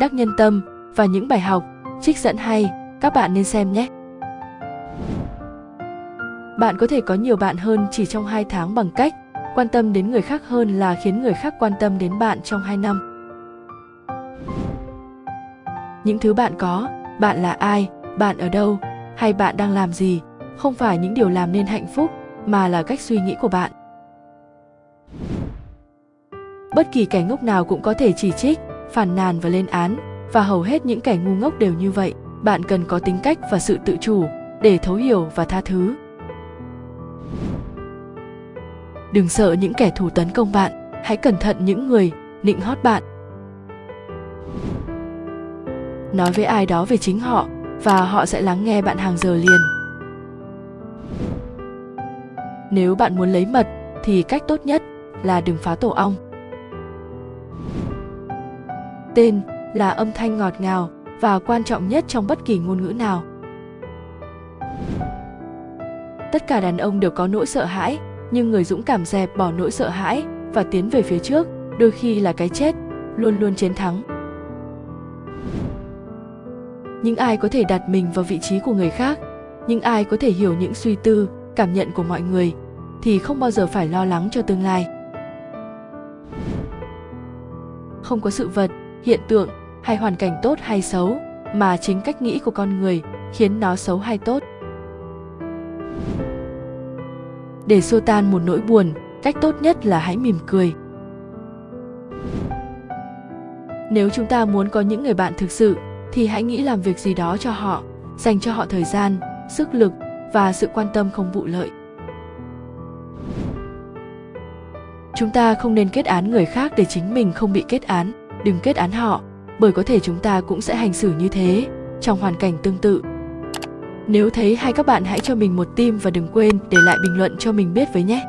đắc nhân tâm và những bài học, trích dẫn hay, các bạn nên xem nhé. Bạn có thể có nhiều bạn hơn chỉ trong 2 tháng bằng cách quan tâm đến người khác hơn là khiến người khác quan tâm đến bạn trong 2 năm. Những thứ bạn có, bạn là ai, bạn ở đâu, hay bạn đang làm gì, không phải những điều làm nên hạnh phúc, mà là cách suy nghĩ của bạn. Bất kỳ kẻ ngốc nào cũng có thể chỉ trích, phản nàn và lên án, và hầu hết những kẻ ngu ngốc đều như vậy. Bạn cần có tính cách và sự tự chủ để thấu hiểu và tha thứ. Đừng sợ những kẻ thù tấn công bạn, hãy cẩn thận những người nịnh hót bạn. Nói với ai đó về chính họ và họ sẽ lắng nghe bạn hàng giờ liền. Nếu bạn muốn lấy mật thì cách tốt nhất là đừng phá tổ ong. Tên là âm thanh ngọt ngào và quan trọng nhất trong bất kỳ ngôn ngữ nào. Tất cả đàn ông đều có nỗi sợ hãi, nhưng người dũng cảm dẹp bỏ nỗi sợ hãi và tiến về phía trước, đôi khi là cái chết, luôn luôn chiến thắng. Những ai có thể đặt mình vào vị trí của người khác, những ai có thể hiểu những suy tư, cảm nhận của mọi người thì không bao giờ phải lo lắng cho tương lai. Không có sự vật, hiện tượng hay hoàn cảnh tốt hay xấu mà chính cách nghĩ của con người khiến nó xấu hay tốt. Để xua tan một nỗi buồn, cách tốt nhất là hãy mỉm cười. Nếu chúng ta muốn có những người bạn thực sự, thì hãy nghĩ làm việc gì đó cho họ, dành cho họ thời gian, sức lực và sự quan tâm không vụ lợi. Chúng ta không nên kết án người khác để chính mình không bị kết án đừng kết án họ, bởi có thể chúng ta cũng sẽ hành xử như thế, trong hoàn cảnh tương tự. Nếu thấy hay các bạn hãy cho mình một tim và đừng quên để lại bình luận cho mình biết với nhé.